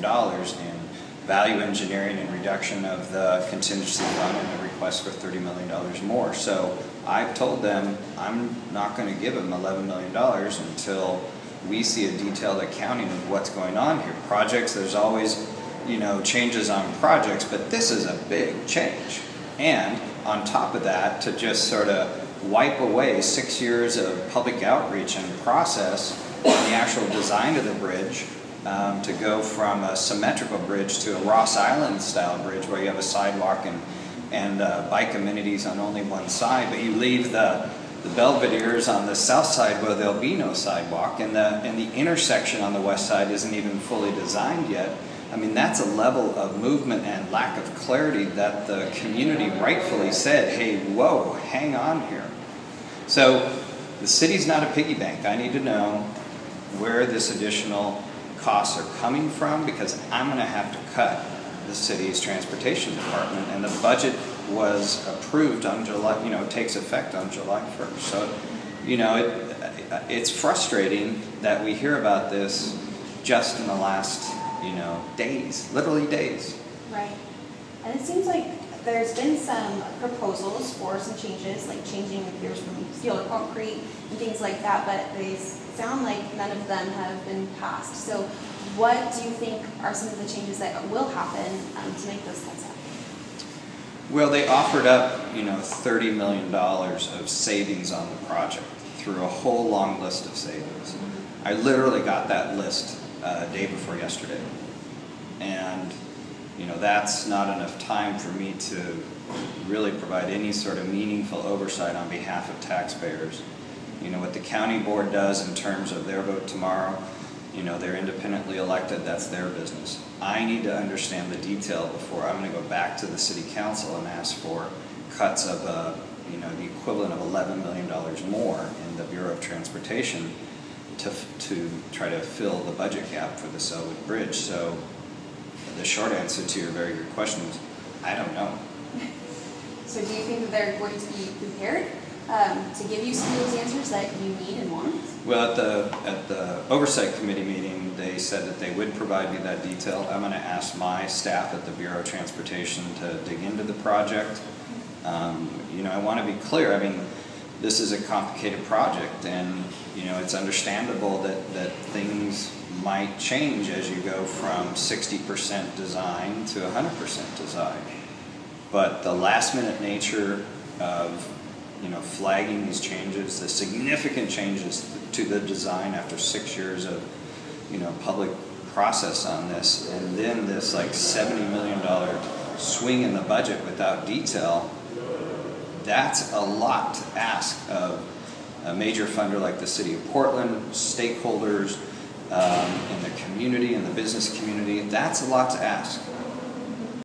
dollars in value engineering and reduction of the contingency fund and a request for thirty million dollars more. So I've told them I'm not going to give them eleven million dollars until we see a detailed accounting of what's going on here. Projects, there's always you know changes on projects, but this is a big change. And on top of that, to just sort of wipe away six years of public outreach and process on the actual design of the bridge um, to go from a symmetrical bridge to a Ross Island style bridge where you have a sidewalk and, and uh, bike amenities on only one side, but you leave the, the Belvedere's on the south side where there'll be no sidewalk and the, and the intersection on the west side isn't even fully designed yet. I mean, that's a level of movement and lack of clarity that the community rightfully said, hey, whoa, hang on here. So the city's not a piggy bank. I need to know where this additional costs are coming from because I'm going to have to cut the city's transportation department and the budget was approved on July, you know, takes effect on July 1st. So, you know, it, it's frustrating that we hear about this just in the last, you know, days, literally days. Right. And it seems like there's been some proposals for some changes, like changing the piers from steel to concrete and things like that, but they sound like none of them have been passed. So what do you think are some of the changes that will happen um, to make those cuts happen? Well, they offered up, you know, $30 million of savings on the project through a whole long list of savings. Mm-hmm. I literally got that list uh, day before yesterday. And you know, that's not enough time for me to really provide any sort of meaningful oversight on behalf of taxpayers. You know, what the county board does in terms of their vote tomorrow, you know, they're independently elected, that's their business. I need to understand the detail before I'm going to go back to the city council and ask for cuts of, uh, you know, the equivalent of $11 million more in the Bureau of Transportation to, to try to fill the budget gap for the Sellwood Bridge. So short answer to your very good question is, I don't know. So do you think that they're going to be prepared um, to give you some of those answers that you need and want? Well, at the, at the oversight committee meeting, they said that they would provide me that detail. I'm going to ask my staff at the Bureau of Transportation to dig into the project. Um, you know, I want to be clear. I mean, this is a complicated project, and you know, it's understandable that that things might change as you go from 60% design to 100% design. But the last minute nature of you know, flagging these changes, the significant changes to the design after six years of you know, public process on this, and then this like $70 million swing in the budget without detail, that's a lot to ask of a major funder like the City of Portland, stakeholders, um, in the community, in the business community, that's a lot to ask.